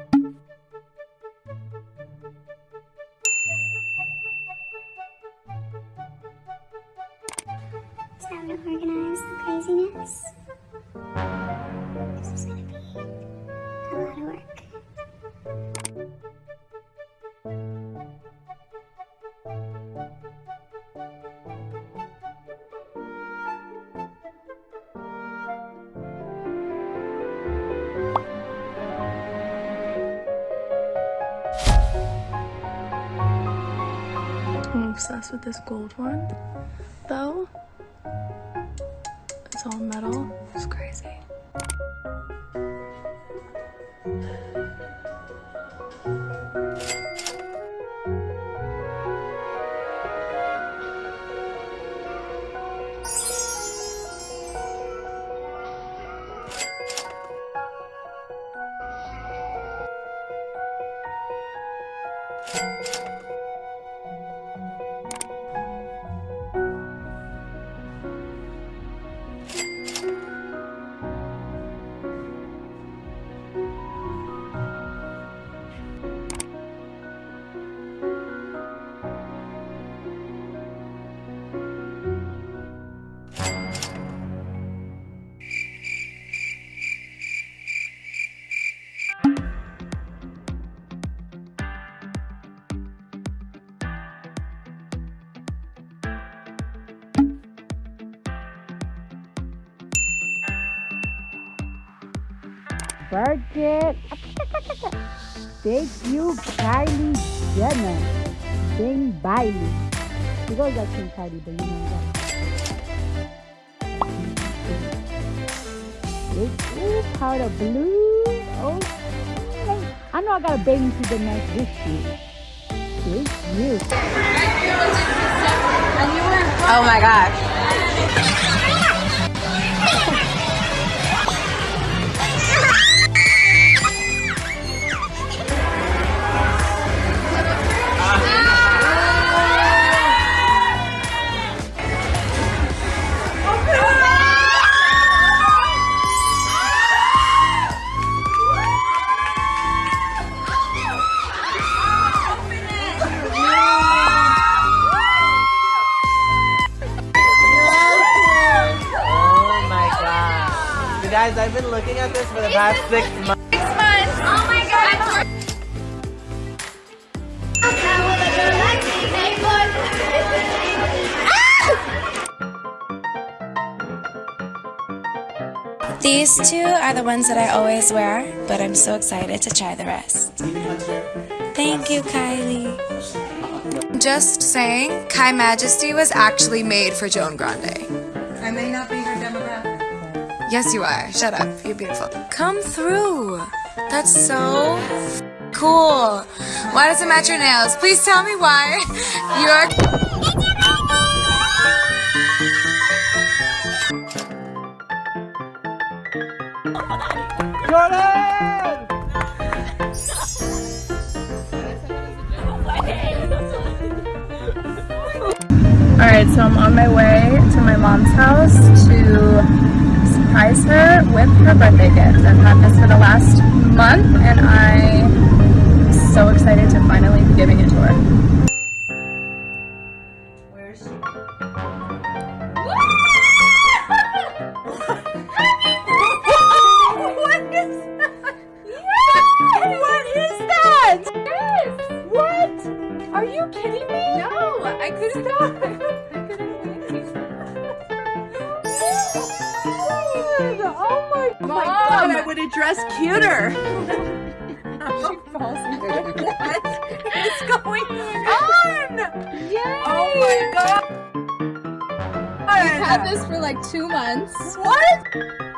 Is that to organize the craziness? Obsessed with this gold one, though. It's all metal. It's crazy. Birthday. Thank you, Kylie Jenner. Bing Bailey. She goes like King Kylie, but you know that. Big, ooh, powder blue. Oh, I know I got a bathing suit that match this shit. Thank you. Oh my gosh. I've been looking at this for the past six months. Six months. Oh my god! These two are the ones that I always wear, but I'm so excited to try the rest. Thank you, Kylie. Just saying, Kai Majesty was actually made for Joan Grande. I may not be her demographic. Yes, you are. Shut up. You're beautiful. Come through. That's so cool. Why does it match your nails? Please tell me why. You're. Alright, so I'm on my way to my mom's house to surprise her with her birthday gift. I've had this for the last month and I'm so excited to finally be giving it to her. Would have dressed cuter. she falls into What is going on? Yay! Oh my god! I've had this for like two months. What?